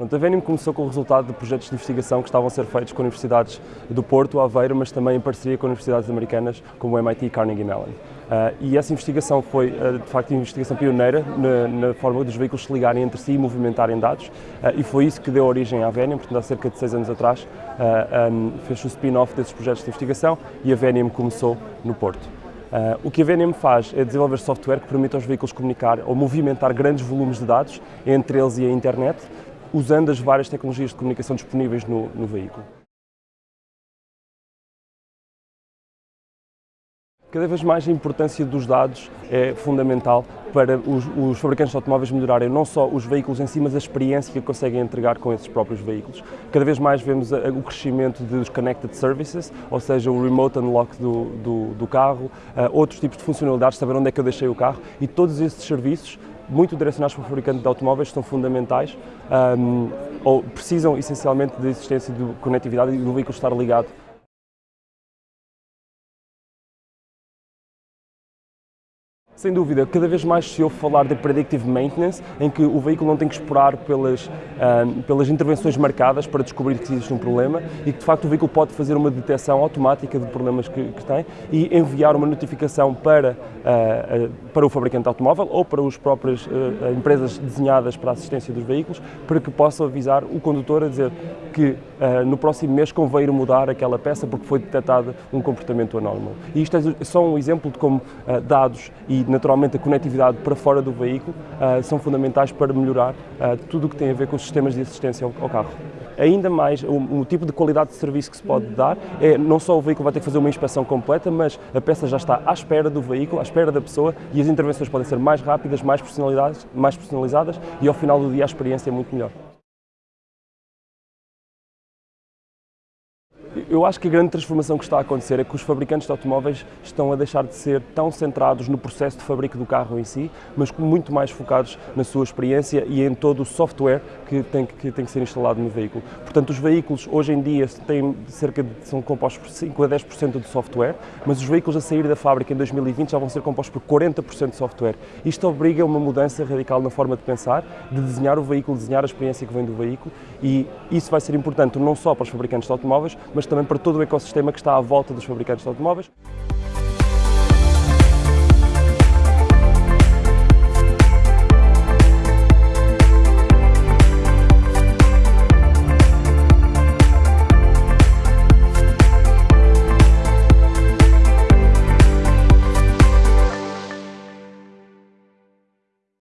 Pronto, a Venium começou com o resultado de projetos de investigação que estavam a ser feitos com universidades do Porto, Aveiro, mas também em parceria com universidades americanas como o MIT e Carnegie Mellon. Uh, e essa investigação foi, uh, de facto, uma investigação pioneira na, na, forma dos veículos se ligarem entre si e movimentarem dados, uh, e foi isso que deu origem à Venium, portanto, há cerca de seis anos atrás, um, fez o spin-off desses projetos de investigação e a Venium começou no Porto. Uh, o que a VNM faz é desenvolver software que permite aos veículos comunicar ou movimentar grandes volumes de dados entre eles e a internet, usando as várias tecnologias de comunicação disponíveis no, no veículo. Cada vez mais a importância dos dados é fundamental para os, os, fabricantes de automóveis melhorarem não só os veículos em si, mas a experiência que conseguem entregar com esses próprios veículos. Cada vez mais vemos a, o crescimento dos connected services, ou seja, o remote unlock do, do, do carro, uh, outros tipos de funcionalidades, saber onde é que eu deixei o carro, e todos esses serviços muito direcionados para o fabricante de automóveis são fundamentais um, ou precisam essencialmente da existência de conectividade e do veículo estar ligado Sem dúvida, cada vez mais se ouve falar de predictive maintenance, em que o veículo não tem que esperar pelas, uh, pelas intervenções marcadas para descobrir que existe um problema e que de facto o veículo pode fazer uma detecção automática de problemas que, que tem e enviar uma notificação para, uh, uh, para o fabricante automóvel ou para as próprias empresas desenhadas para a assistência dos veículos para que possa avisar o condutor a dizer que no próximo mês convém ir mudar aquela peça porque foi detectado um comportamento anómalo. E isto é só um exemplo de como dados e naturalmente a conectividade para fora do veículo uh, são fundamentais para melhorar uh, tudo o que tem a ver com os sistemas de assistência ao, ao carro. Ainda mais, o, o, tipo de qualidade de serviço que se pode dar é não só o veículo vai ter que fazer uma inspeção completa, mas a peça já está à espera do veículo, à espera da pessoa e as intervenções podem ser mais rápidas, mais personalizadas, mais personalizadas e ao final do dia a experiência é muito melhor. Eu acho que a grande transformação que está a acontecer é que os fabricantes de automóveis estão a deixar de ser tão centrados no processo de fabrico do carro em si, mas muito mais focados na sua experiência e em todo o software que tem que, tem que ser instalado no veículo. Portanto, os veículos hoje em dia têm cerca de, são compostos por 5 a 10% de software, mas os veículos a sair da fábrica em 2020 já vão ser compostos por 40% de software. Isto obriga a uma mudança radical na forma de pensar, de desenhar o veículo, desenhar a experiência que vem do veículo e isso vai ser importante não só para os fabricantes de automóveis, mas também para todo o ecossistema que está à volta dos fabricantes de automóveis.